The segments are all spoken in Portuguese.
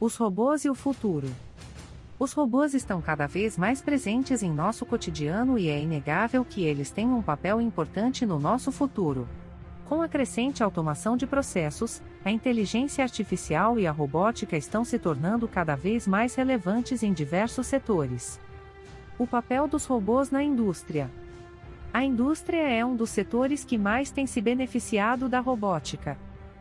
Os robôs e o futuro. Os robôs estão cada vez mais presentes em nosso cotidiano e é inegável que eles têm um papel importante no nosso futuro. Com a crescente automação de processos, a inteligência artificial e a robótica estão se tornando cada vez mais relevantes em diversos setores. O papel dos robôs na indústria. A indústria é um dos setores que mais tem se beneficiado da robótica.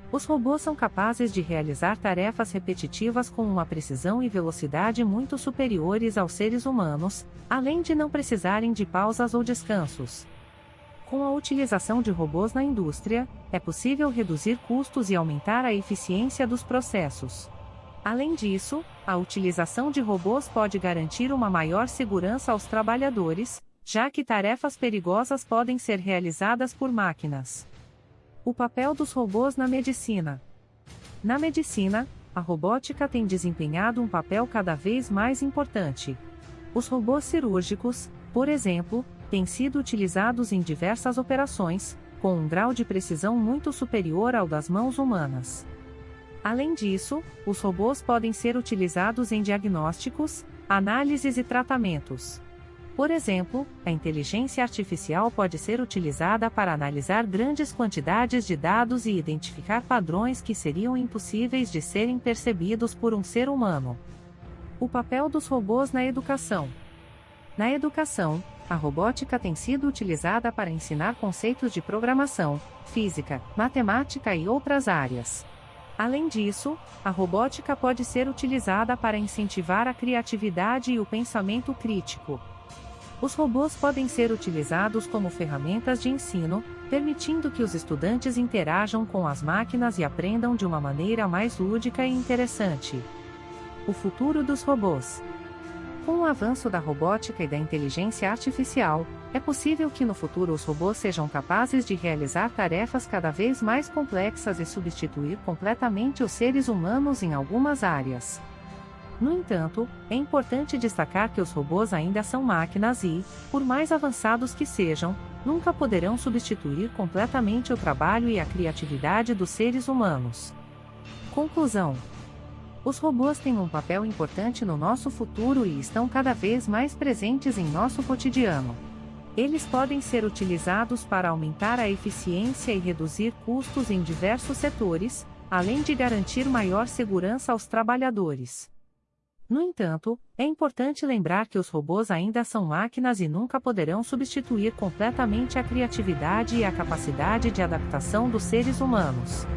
Os robôs são capazes de realizar tarefas repetitivas com uma precisão e velocidade muito superiores aos seres humanos, além de não precisarem de pausas ou descansos. Com a utilização de robôs na indústria, é possível reduzir custos e aumentar a eficiência dos processos. Além disso, a utilização de robôs pode garantir uma maior segurança aos trabalhadores, já que tarefas perigosas podem ser realizadas por máquinas. O papel dos robôs na medicina. Na medicina, a robótica tem desempenhado um papel cada vez mais importante. Os robôs cirúrgicos, por exemplo, têm sido utilizados em diversas operações, com um grau de precisão muito superior ao das mãos humanas. Além disso, os robôs podem ser utilizados em diagnósticos, análises e tratamentos. Por exemplo, a inteligência artificial pode ser utilizada para analisar grandes quantidades de dados e identificar padrões que seriam impossíveis de serem percebidos por um ser humano. O papel dos robôs na educação. Na educação, a robótica tem sido utilizada para ensinar conceitos de programação, física, matemática e outras áreas. Além disso, a robótica pode ser utilizada para incentivar a criatividade e o pensamento crítico. Os robôs podem ser utilizados como ferramentas de ensino, permitindo que os estudantes interajam com as máquinas e aprendam de uma maneira mais lúdica e interessante. O futuro dos robôs. Com o avanço da robótica e da inteligência artificial, é possível que no futuro os robôs sejam capazes de realizar tarefas cada vez mais complexas e substituir completamente os seres humanos em algumas áreas. No entanto, é importante destacar que os robôs ainda são máquinas e, por mais avançados que sejam, nunca poderão substituir completamente o trabalho e a criatividade dos seres humanos. Conclusão: Os robôs têm um papel importante no nosso futuro e estão cada vez mais presentes em nosso cotidiano. Eles podem ser utilizados para aumentar a eficiência e reduzir custos em diversos setores, além de garantir maior segurança aos trabalhadores. No entanto, é importante lembrar que os robôs ainda são máquinas e nunca poderão substituir completamente a criatividade e a capacidade de adaptação dos seres humanos.